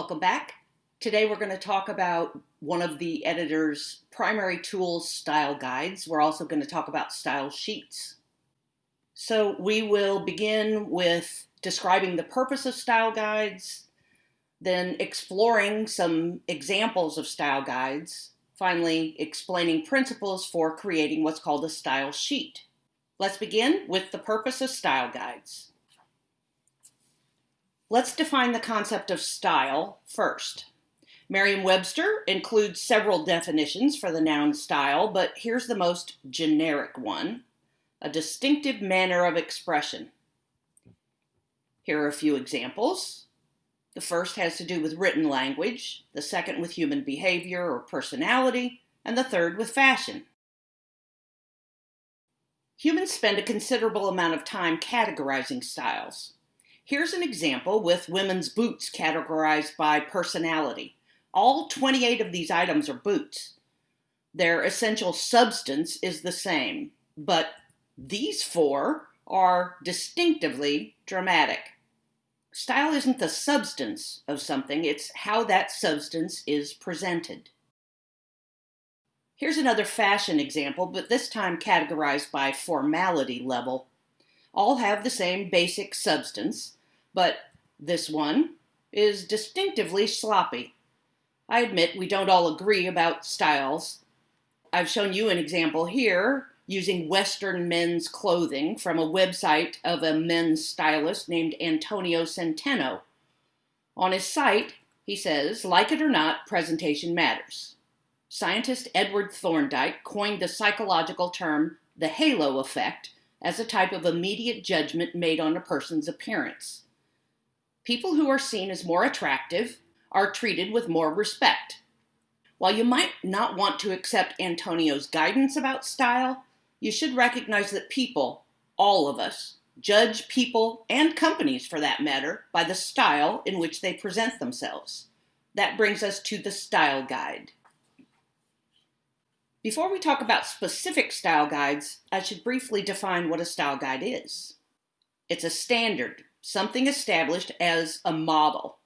Welcome back. Today we're going to talk about one of the editor's primary tools, style guides. We're also going to talk about style sheets. So we will begin with describing the purpose of style guides, then exploring some examples of style guides, finally explaining principles for creating what's called a style sheet. Let's begin with the purpose of style guides. Let's define the concept of style first. Merriam-Webster includes several definitions for the noun style, but here's the most generic one, a distinctive manner of expression. Here are a few examples. The first has to do with written language, the second with human behavior or personality, and the third with fashion. Humans spend a considerable amount of time categorizing styles. Here's an example with women's boots categorized by personality. All 28 of these items are boots. Their essential substance is the same, but these four are distinctively dramatic. Style isn't the substance of something, it's how that substance is presented. Here's another fashion example, but this time categorized by formality level. All have the same basic substance, but this one is distinctively sloppy. I admit we don't all agree about styles. I've shown you an example here using Western men's clothing from a website of a men's stylist named Antonio Centeno. On his site, he says, like it or not, presentation matters. Scientist Edward Thorndike coined the psychological term the halo effect as a type of immediate judgment made on a person's appearance. People who are seen as more attractive are treated with more respect. While you might not want to accept Antonio's guidance about style, you should recognize that people, all of us, judge people and companies for that matter by the style in which they present themselves. That brings us to the style guide. Before we talk about specific style guides, I should briefly define what a style guide is. It's a standard something established as a model.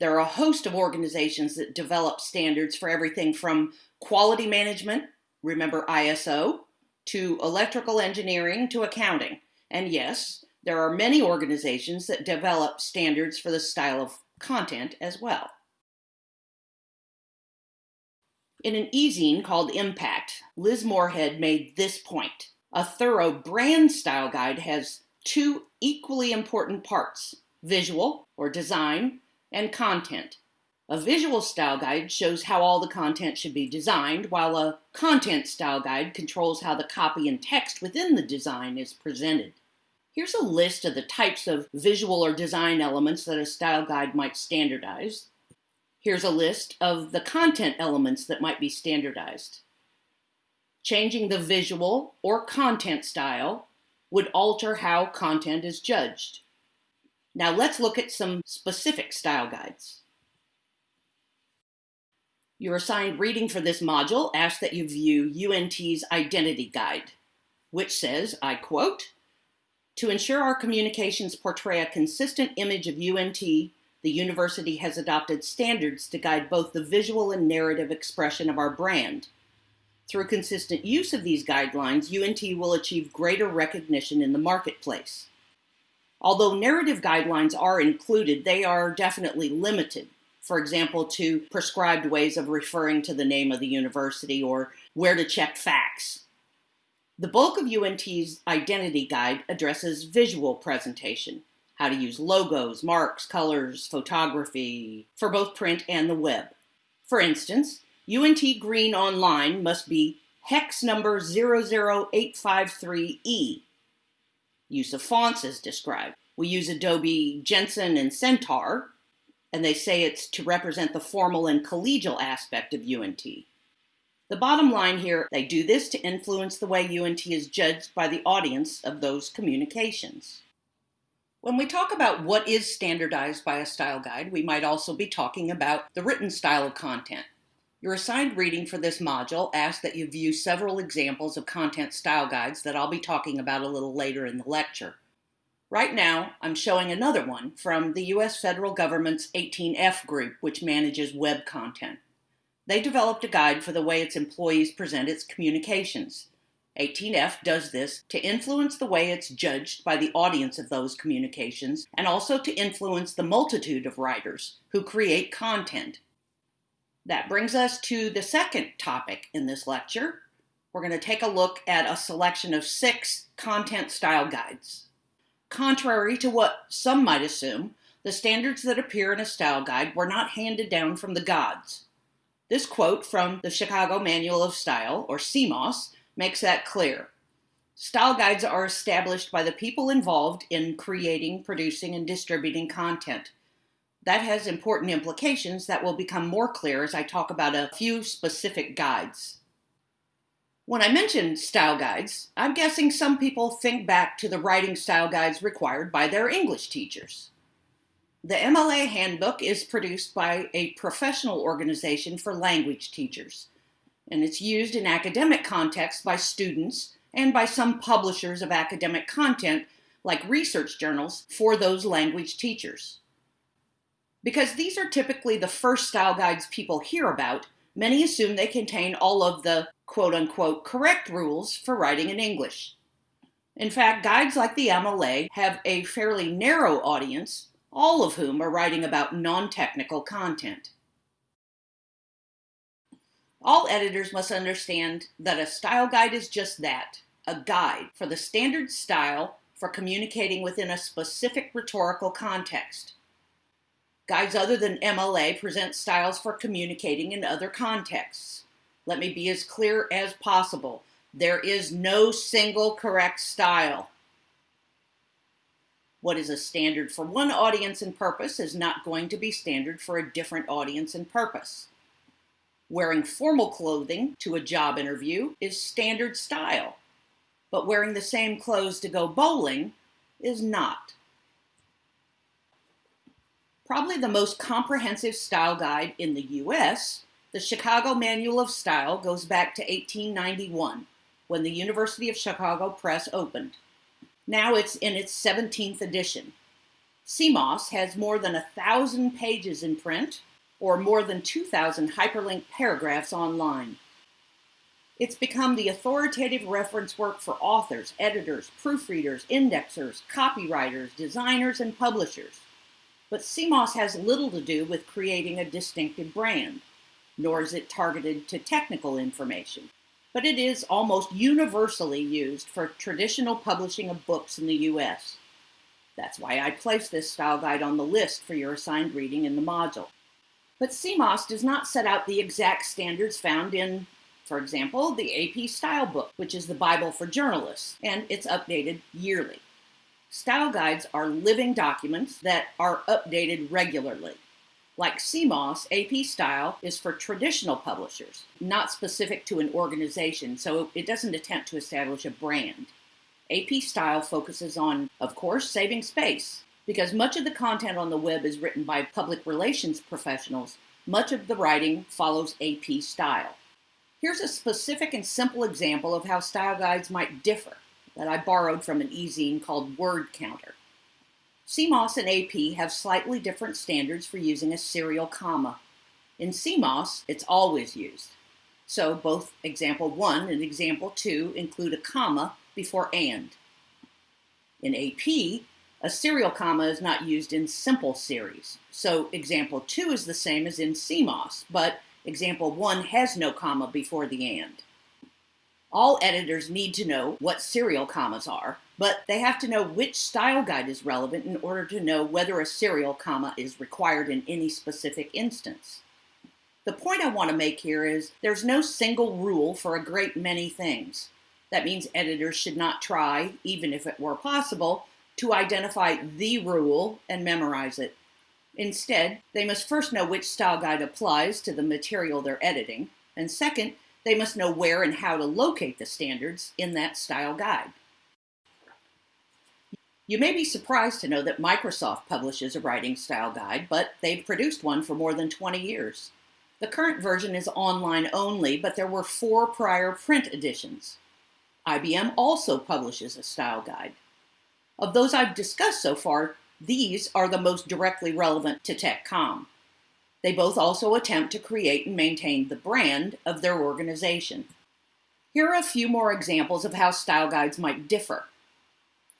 There are a host of organizations that develop standards for everything from quality management, remember ISO, to electrical engineering to accounting. And yes, there are many organizations that develop standards for the style of content as well. In an e-zine called Impact, Liz Moorhead made this point. A thorough brand style guide has two equally important parts visual or design and content. A visual style guide shows how all the content should be designed, while a content style guide controls how the copy and text within the design is presented. Here's a list of the types of visual or design elements that a style guide might standardize. Here's a list of the content elements that might be standardized. Changing the visual or content style would alter how content is judged. Now let's look at some specific style guides. Your assigned reading for this module asks that you view UNT's Identity Guide, which says, I quote, to ensure our communications portray a consistent image of UNT, the university has adopted standards to guide both the visual and narrative expression of our brand, through consistent use of these guidelines, UNT will achieve greater recognition in the marketplace. Although narrative guidelines are included, they are definitely limited. For example, to prescribed ways of referring to the name of the university or where to check facts. The bulk of UNT's identity guide addresses visual presentation, how to use logos, marks, colors, photography for both print and the web. For instance, UNT Green Online must be hex number 00853E. Use of fonts is described. We use Adobe Jenson and Centaur, and they say it's to represent the formal and collegial aspect of UNT. The bottom line here, they do this to influence the way UNT is judged by the audience of those communications. When we talk about what is standardized by a style guide, we might also be talking about the written style of content. Your assigned reading for this module asks that you view several examples of content style guides that I'll be talking about a little later in the lecture. Right now, I'm showing another one from the U.S. federal government's 18F group, which manages web content. They developed a guide for the way its employees present its communications. 18F does this to influence the way it's judged by the audience of those communications and also to influence the multitude of writers who create content. That brings us to the second topic in this lecture. We're going to take a look at a selection of six content style guides. Contrary to what some might assume, the standards that appear in a style guide were not handed down from the gods. This quote from the Chicago Manual of Style, or CMOS, makes that clear. Style guides are established by the people involved in creating, producing, and distributing content. That has important implications that will become more clear as I talk about a few specific guides. When I mention style guides, I'm guessing some people think back to the writing style guides required by their English teachers. The MLA handbook is produced by a professional organization for language teachers and it's used in academic contexts by students and by some publishers of academic content, like research journals, for those language teachers. Because these are typically the first style guides people hear about, many assume they contain all of the quote unquote correct rules for writing in English. In fact, guides like the MLA have a fairly narrow audience, all of whom are writing about non technical content. All editors must understand that a style guide is just that a guide for the standard style for communicating within a specific rhetorical context. Guides other than MLA present styles for communicating in other contexts. Let me be as clear as possible. There is no single correct style. What is a standard for one audience and purpose is not going to be standard for a different audience and purpose. Wearing formal clothing to a job interview is standard style, but wearing the same clothes to go bowling is not. Probably the most comprehensive style guide in the US, the Chicago Manual of Style goes back to 1891 when the University of Chicago Press opened. Now it's in its 17th edition. CMOS has more than a thousand pages in print or more than 2,000 hyperlinked paragraphs online. It's become the authoritative reference work for authors, editors, proofreaders, indexers, copywriters, designers, and publishers. But CMOS has little to do with creating a distinctive brand, nor is it targeted to technical information. But it is almost universally used for traditional publishing of books in the U.S. That's why I placed this style guide on the list for your assigned reading in the module. But CMOS does not set out the exact standards found in, for example, the AP Style Book, which is the Bible for journalists, and it's updated yearly. Style guides are living documents that are updated regularly. Like CMOS, AP Style is for traditional publishers, not specific to an organization, so it doesn't attempt to establish a brand. AP Style focuses on, of course, saving space, because much of the content on the web is written by public relations professionals, much of the writing follows AP style. Here's a specific and simple example of how style guides might differ that I borrowed from an e-zine called Word Counter. CMOS and AP have slightly different standards for using a serial comma. In CMOS, it's always used. So both example 1 and example 2 include a comma before and. In AP, a serial comma is not used in simple series. So example 2 is the same as in CMOS, but example 1 has no comma before the and. All editors need to know what serial commas are, but they have to know which style guide is relevant in order to know whether a serial comma is required in any specific instance. The point I want to make here is there's no single rule for a great many things. That means editors should not try, even if it were possible, to identify the rule and memorize it. Instead, they must first know which style guide applies to the material they're editing, and second, they must know where and how to locate the standards in that style guide. You may be surprised to know that Microsoft publishes a writing style guide, but they've produced one for more than 20 years. The current version is online only, but there were four prior print editions. IBM also publishes a style guide. Of those I've discussed so far, these are the most directly relevant to TechCom. They both also attempt to create and maintain the brand of their organization. Here are a few more examples of how style guides might differ.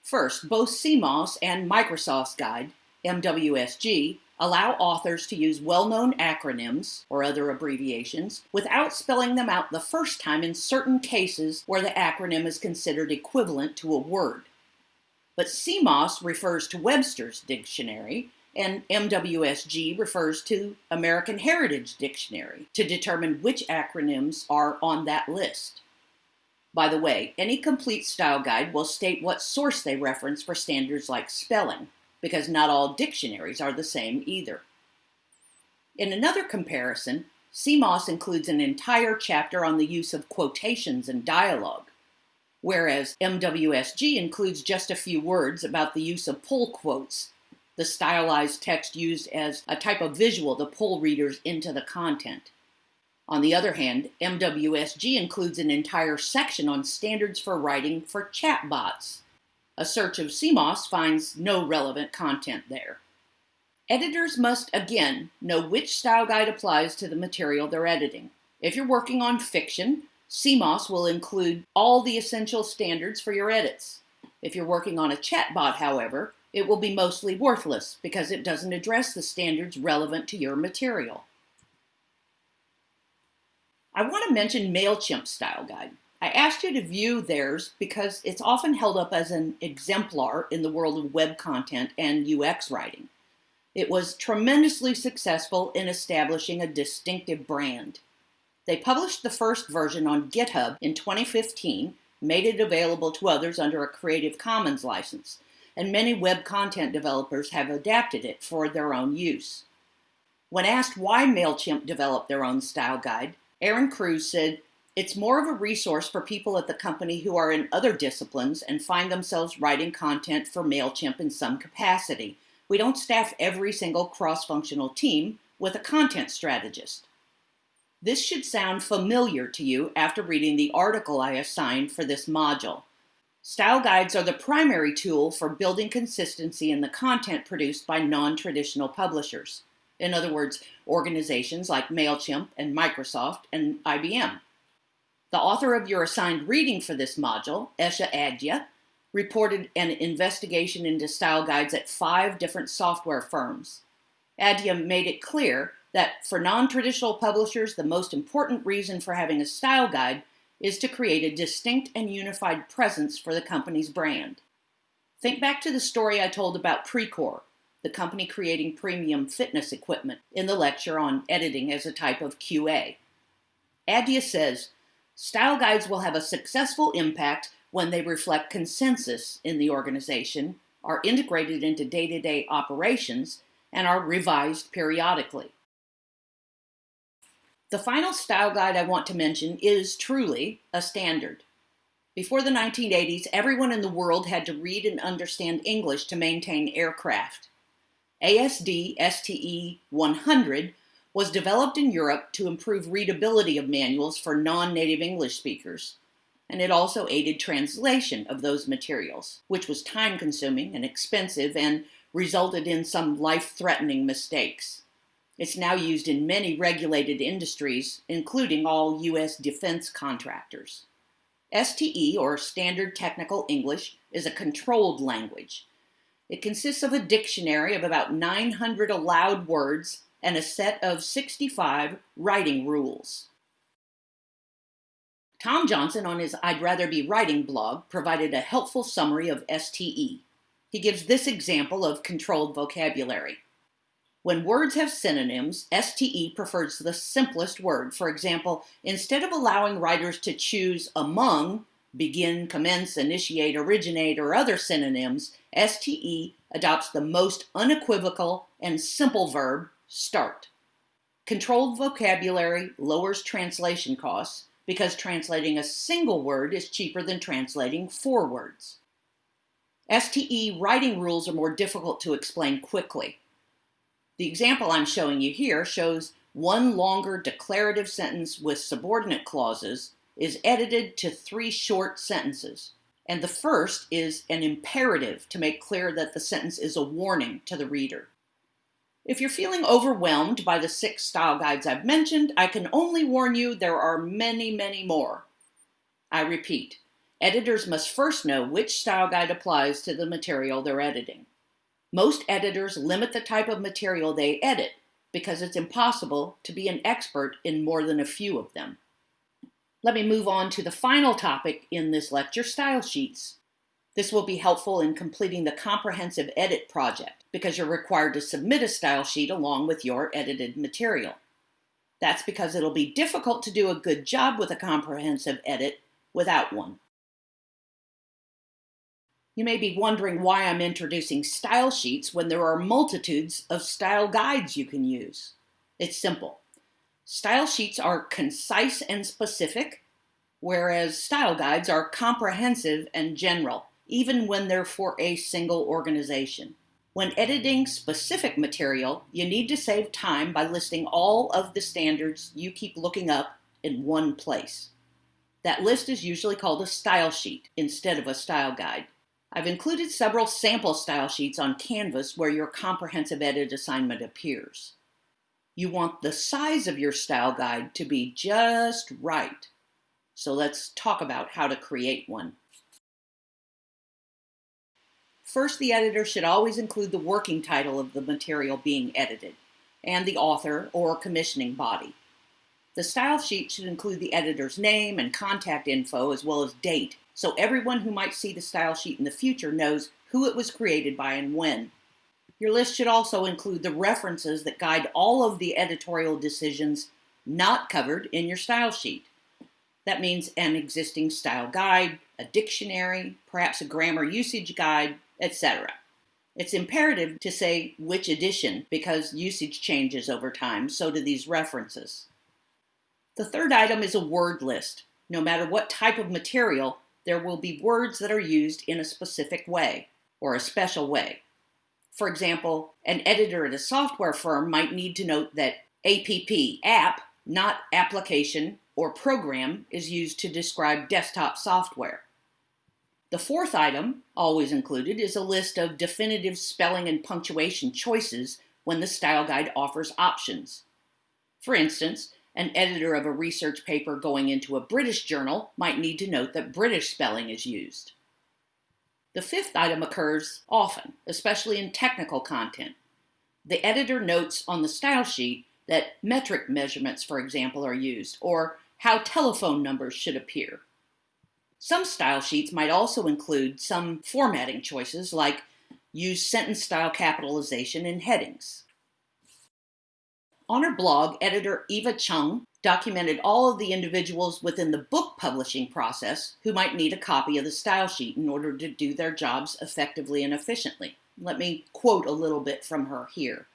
First, both CMOS and Microsoft's guide, MWSG, allow authors to use well-known acronyms or other abbreviations without spelling them out the first time in certain cases where the acronym is considered equivalent to a word. But CMOS refers to Webster's Dictionary and MWSG refers to American Heritage Dictionary to determine which acronyms are on that list. By the way, any complete style guide will state what source they reference for standards like spelling, because not all dictionaries are the same either. In another comparison, CMOS includes an entire chapter on the use of quotations and dialogue, whereas MWSG includes just a few words about the use of pull quotes, the stylized text used as a type of visual to pull readers into the content. On the other hand, MWSG includes an entire section on standards for writing for chatbots, a search of CMOS finds no relevant content there. Editors must, again, know which style guide applies to the material they're editing. If you're working on fiction, CMOS will include all the essential standards for your edits. If you're working on a chatbot, however, it will be mostly worthless because it doesn't address the standards relevant to your material. I want to mention MailChimp Style Guide. I asked you to view theirs because it's often held up as an exemplar in the world of web content and UX writing. It was tremendously successful in establishing a distinctive brand. They published the first version on GitHub in 2015, made it available to others under a Creative Commons license, and many web content developers have adapted it for their own use. When asked why MailChimp developed their own style guide, Aaron Cruz said it's more of a resource for people at the company who are in other disciplines and find themselves writing content for MailChimp in some capacity. We don't staff every single cross-functional team with a content strategist. This should sound familiar to you after reading the article I assigned for this module. Style guides are the primary tool for building consistency in the content produced by non-traditional publishers. In other words, organizations like MailChimp and Microsoft and IBM. The author of your assigned reading for this module, Esha Adya, reported an investigation into style guides at five different software firms. Adya made it clear that for non-traditional publishers, the most important reason for having a style guide is to create a distinct and unified presence for the company's brand. Think back to the story I told about Precor, the company creating premium fitness equipment, in the lecture on editing as a type of QA. Adya says, Style guides will have a successful impact when they reflect consensus in the organization, are integrated into day-to-day -day operations, and are revised periodically. The final style guide I want to mention is truly a standard. Before the 1980s, everyone in the world had to read and understand English to maintain aircraft. ASD STE 100 was developed in Europe to improve readability of manuals for non-native English speakers, and it also aided translation of those materials, which was time-consuming and expensive and resulted in some life-threatening mistakes. It's now used in many regulated industries, including all U.S. defense contractors. STE, or Standard Technical English, is a controlled language. It consists of a dictionary of about 900 allowed words and a set of 65 writing rules. Tom Johnson on his I'd Rather Be Writing blog provided a helpful summary of STE. He gives this example of controlled vocabulary. When words have synonyms, STE prefers the simplest word. For example, instead of allowing writers to choose among begin, commence, initiate, originate, or other synonyms, STE adopts the most unequivocal and simple verb start. Controlled vocabulary lowers translation costs because translating a single word is cheaper than translating four words. STE writing rules are more difficult to explain quickly. The example I'm showing you here shows one longer declarative sentence with subordinate clauses is edited to three short sentences. and the first is an imperative to make clear that the sentence is a warning to the reader. If you're feeling overwhelmed by the six style guides I've mentioned, I can only warn you there are many, many more. I repeat, editors must first know which style guide applies to the material they're editing. Most editors limit the type of material they edit because it's impossible to be an expert in more than a few of them. Let me move on to the final topic in this lecture, style sheets. This will be helpful in completing the comprehensive edit project because you're required to submit a style sheet along with your edited material. That's because it'll be difficult to do a good job with a comprehensive edit without one. You may be wondering why I'm introducing style sheets when there are multitudes of style guides you can use. It's simple. Style sheets are concise and specific, whereas style guides are comprehensive and general, even when they're for a single organization. When editing specific material, you need to save time by listing all of the standards you keep looking up in one place. That list is usually called a style sheet instead of a style guide. I've included several sample style sheets on Canvas where your comprehensive edit assignment appears. You want the size of your style guide to be just right. So let's talk about how to create one. First, the editor should always include the working title of the material being edited and the author or commissioning body. The style sheet should include the editor's name and contact info as well as date, so everyone who might see the style sheet in the future knows who it was created by and when. Your list should also include the references that guide all of the editorial decisions not covered in your style sheet. That means an existing style guide, a dictionary, perhaps a grammar usage guide, etc. It's imperative to say which edition because usage changes over time, so do these references. The third item is a word list. No matter what type of material, there will be words that are used in a specific way or a special way. For example, an editor at a software firm might need to note that APP, app, not application or program, is used to describe desktop software. The fourth item, always included, is a list of definitive spelling and punctuation choices when the style guide offers options. For instance, an editor of a research paper going into a British journal might need to note that British spelling is used. The fifth item occurs often, especially in technical content. The editor notes on the style sheet that metric measurements, for example, are used, or how telephone numbers should appear. Some style sheets might also include some formatting choices like use sentence style capitalization in headings. On her blog, editor Iva Cheung documented all of the individuals within the book publishing process who might need a copy of the style sheet in order to do their jobs effectively and efficiently. Let me quote a little bit from her here.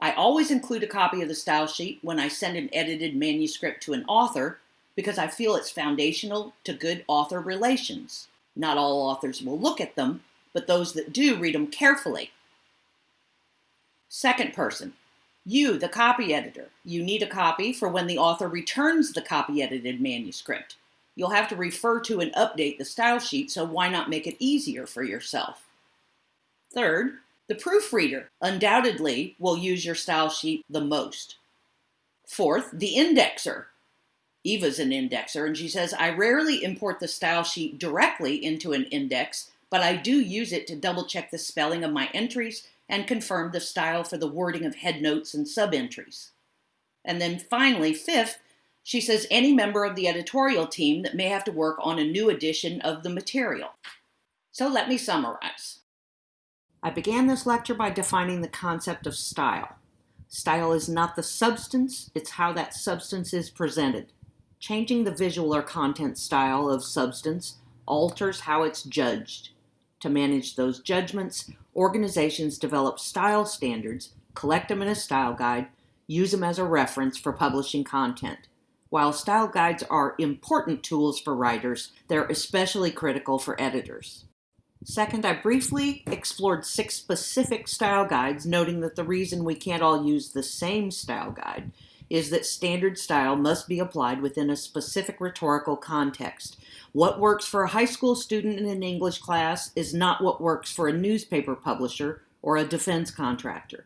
I always include a copy of the style sheet when I send an edited manuscript to an author because I feel it's foundational to good author relations. Not all authors will look at them, but those that do read them carefully. Second person, you, the copy editor, you need a copy for when the author returns the copy edited manuscript. You'll have to refer to and update the style sheet, so why not make it easier for yourself? Third, the proofreader undoubtedly will use your style sheet the most. Fourth, the indexer. Iva's an indexer, and she says, I rarely import the style sheet directly into an index, but I do use it to double check the spelling of my entries and confirmed the style for the wording of headnotes and subentries. And then finally, fifth, she says any member of the editorial team that may have to work on a new edition of the material. So let me summarize. I began this lecture by defining the concept of style. Style is not the substance, it's how that substance is presented. Changing the visual or content style of substance alters how it's judged. To manage those judgments, organizations develop style standards, collect them in a style guide, use them as a reference for publishing content. While style guides are important tools for writers, they're especially critical for editors. Second, I briefly explored six specific style guides, noting that the reason we can't all use the same style guide is that standard style must be applied within a specific rhetorical context. What works for a high school student in an English class is not what works for a newspaper publisher or a defense contractor.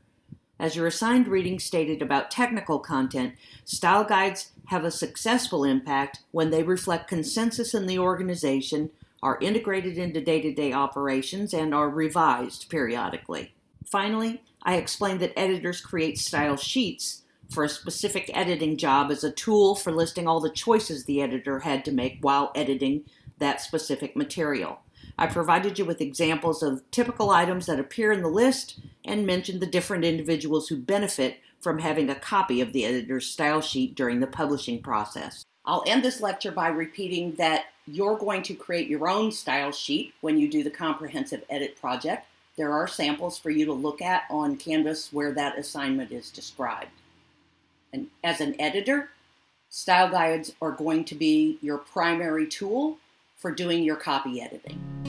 As your assigned reading stated about technical content, style guides have a successful impact when they reflect consensus in the organization, are integrated into day to day operations, and are revised periodically. Finally, I explained that editors create style sheets for a specific editing job as a tool for listing all the choices the editor had to make while editing that specific material. I provided you with examples of typical items that appear in the list and mentioned the different individuals who benefit from having a copy of the editor's style sheet during the publishing process. I'll end this lecture by repeating that you're going to create your own style sheet when you do the comprehensive edit project. There are samples for you to look at on Canvas where that assignment is described. And as an editor, style guides are going to be your primary tool for doing your copy editing.